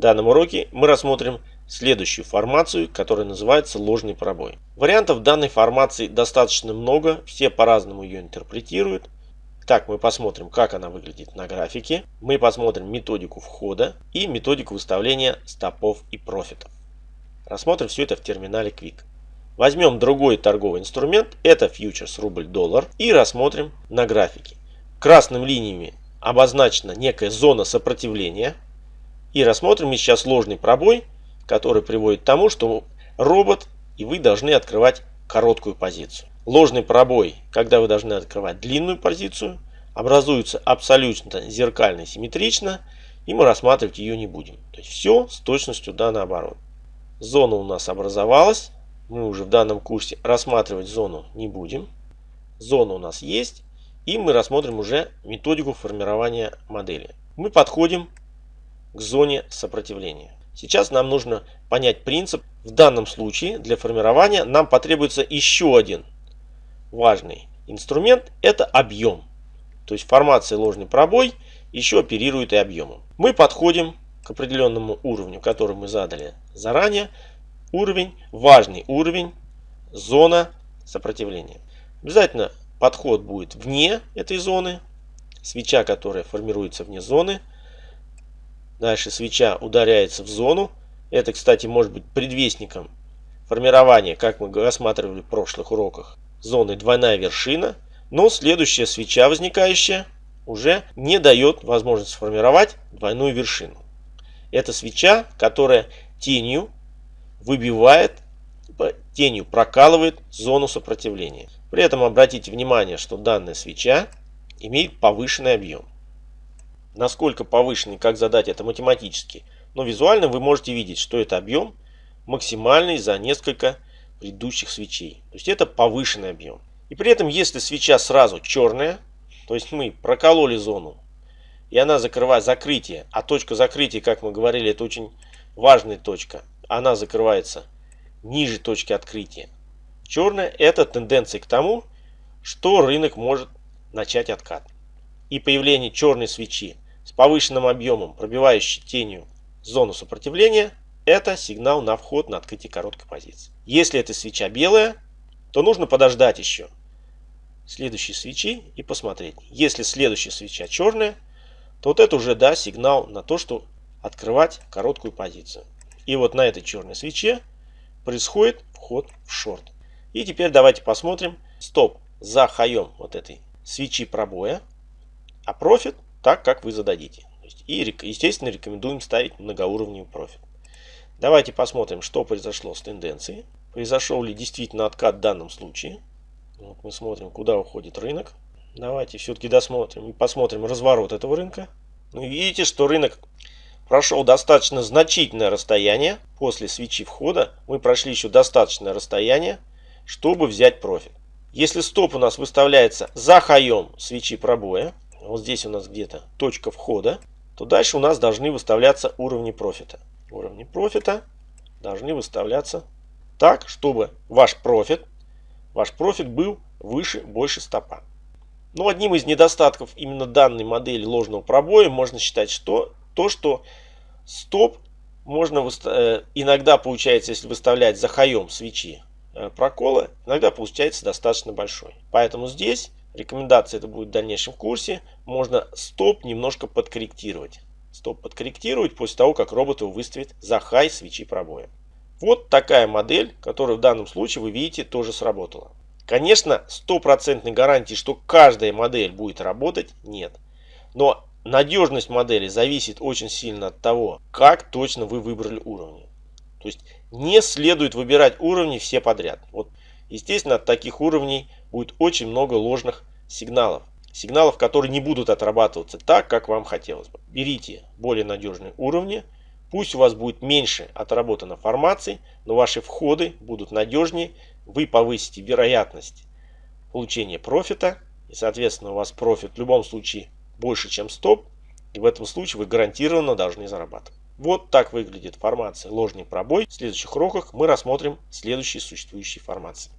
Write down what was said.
Данном уроке мы рассмотрим следующую формацию, которая называется ложный пробой. Вариантов данной формации достаточно много, все по-разному ее интерпретируют. Так, мы посмотрим, как она выглядит на графике. Мы посмотрим методику входа и методику выставления стопов и профитов. Рассмотрим все это в терминале Quick. Возьмем другой торговый инструмент, это фьючерс рубль-доллар, и рассмотрим на графике. Красными линиями обозначена некая зона сопротивления. И рассмотрим сейчас ложный пробой, который приводит к тому, что робот и вы должны открывать короткую позицию. Ложный пробой, когда вы должны открывать длинную позицию, образуется абсолютно зеркально симметрично, и мы рассматривать ее не будем. То есть все с точностью да наоборот. Зона у нас образовалась. Мы уже в данном курсе рассматривать зону не будем. Зона у нас есть. И мы рассмотрим уже методику формирования модели. Мы подходим к зоне сопротивления. Сейчас нам нужно понять принцип. В данном случае для формирования нам потребуется еще один важный инструмент. Это объем. То есть формация ложный пробой еще оперирует и объемом. Мы подходим к определенному уровню, который мы задали заранее. Уровень, важный уровень, зона сопротивления. Обязательно подход будет вне этой зоны. Свеча, которая формируется вне зоны. Дальше свеча ударяется в зону. Это, кстати, может быть предвестником формирования, как мы рассматривали в прошлых уроках, зоны двойная вершина. Но следующая свеча, возникающая, уже не дает возможность сформировать двойную вершину. Это свеча, которая тенью выбивает, тенью прокалывает зону сопротивления. При этом обратите внимание, что данная свеча имеет повышенный объем. Насколько повышенный, как задать это математически, но визуально вы можете видеть, что это объем максимальный за несколько предыдущих свечей. То есть это повышенный объем. И при этом, если свеча сразу черная, то есть мы прокололи зону, и она закрывает закрытие, а точка закрытия, как мы говорили, это очень важная точка, она закрывается ниже точки открытия. Черная – это тенденция к тому, что рынок может начать откат. И появление черной свечи с повышенным объемом, пробивающей тенью зону сопротивления, это сигнал на вход на открытие короткой позиции. Если эта свеча белая, то нужно подождать еще следующей свечи и посмотреть. Если следующая свеча черная, то вот это уже да сигнал на то, что открывать короткую позицию. И вот на этой черной свече происходит вход в шорт. И теперь давайте посмотрим стоп за хаем вот этой свечи пробоя, а профит так, как вы зададите. И, естественно, рекомендуем ставить многоуровневый профит. Давайте посмотрим, что произошло с тенденцией. Произошел ли действительно откат в данном случае. Вот мы смотрим, куда уходит рынок. Давайте все-таки досмотрим и посмотрим разворот этого рынка. Ну, видите, что рынок прошел достаточно значительное расстояние. После свечи входа мы прошли еще достаточное расстояние, чтобы взять профит. Если стоп у нас выставляется за хаем свечи пробоя, вот здесь у нас где-то точка входа, то дальше у нас должны выставляться уровни профита. Уровни профита должны выставляться так, чтобы ваш профит, ваш профит был выше, больше стопа. Но одним из недостатков именно данной модели ложного пробоя можно считать что то, что стоп можно э, иногда получается, если выставлять за хаем свечи э, прокола, иногда получается достаточно большой. Поэтому здесь рекомендация это будет в дальнейшем курсе, можно стоп немножко подкорректировать. Стоп подкорректировать после того, как робот его выставит за хай свечи пробоя. Вот такая модель, которая в данном случае вы видите тоже сработала. Конечно, стопроцентной гарантии, что каждая модель будет работать, нет. Но надежность модели зависит очень сильно от того, как точно вы выбрали уровни. То есть не следует выбирать уровни все подряд. Вот, естественно, от таких уровней будет очень много ложных сигналов. Сигналов, которые не будут отрабатываться так, как вам хотелось бы. Берите более надежные уровни. Пусть у вас будет меньше отработано формаций, но ваши входы будут надежнее вы повысите вероятность получения профита. И, соответственно, у вас профит в любом случае больше, чем стоп. И в этом случае вы гарантированно должны зарабатывать. Вот так выглядит формация ложный пробой. В следующих уроках мы рассмотрим следующие существующие формации.